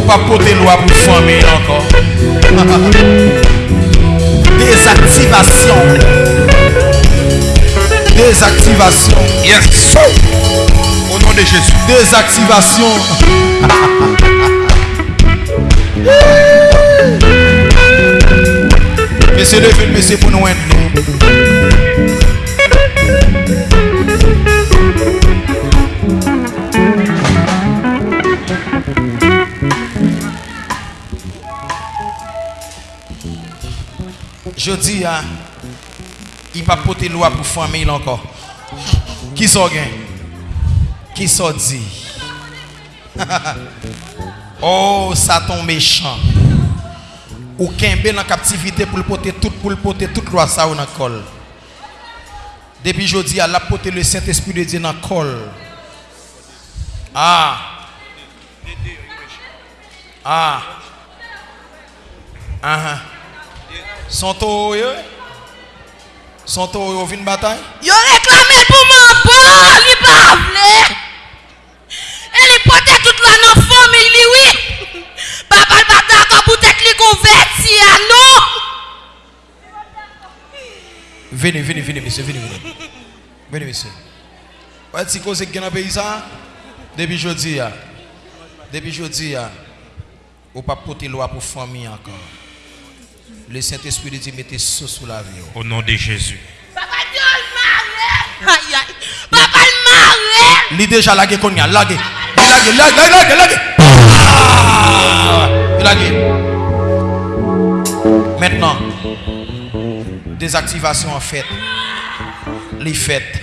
pas porter loi pour famille encore. Désactivation. Désactivation. Yes. Au nom de Jésus. Désactivation. Monsieur levez le monsieur pour nous aider. Jodi ya, i pa pote lwa pou fwame il anko. Ki so gen? Ki so di? oh, satan mechan. Ou kenbe nan kaptivite pou l'pote tout, pou l'pote tout lwa sa ou nan kol. Depi jodi ya, la pote le Saint-Esprit de Dieu nan kol. Ah. Ah. Ah. Son taureau? Son taureau, vin bataille? Yo réclamé pour mon bon, il pas vle. Elle est portée toute la dans famille, li, oui. Papa le bataille quand vous tête li converti à nous. Venez, venez, venez, monsieur, venez, venez. Venez, monsieur. Ouais, si cause qui dans le pays ça, depuis jeudi, ya. depuis jeudi, ya, ou pas porter loi pour famille encore. Le Saint-Esprit de Dieu mettez ça sous la vie. Au nom de Jésus. Papa Dieu marre. Aïe aïe. Papa le marre. Il déjà lagué qu'on y a, lagué. Il lagué, lagué, lagué, lagué. Ah! Il lagué. Maintenant, désactivation en fait. Les fêtes.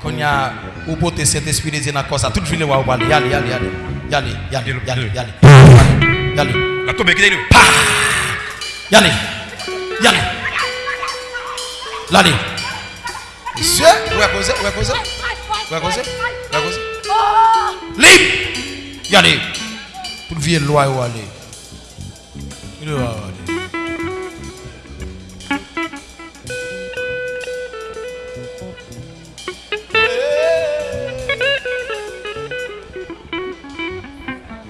Qu'on y a, ou porter cet esprit de Dieu dans ça, toute ville, aller, y aller, y aller. Y aller, y aller, y aller, y aller. Y aller. La tombe qui est Y aller. Y. L'allez. Monsieur, où est causé, où est causé? Où est causé? Où est causé? Libre. Y aller. Pour vieille loi, où aller. Il va aller.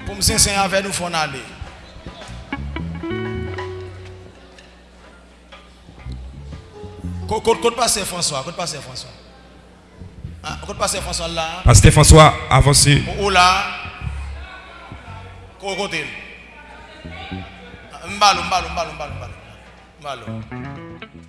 Pour me sincère avec nous, il faut aller. Côte côte passer François, côte passer François. Ah, côte passer François là. Pasteur François, avancez. Ou là? Côté. Mbalo, mbalo, mbalo, mbalo, mbalo. Mbalo.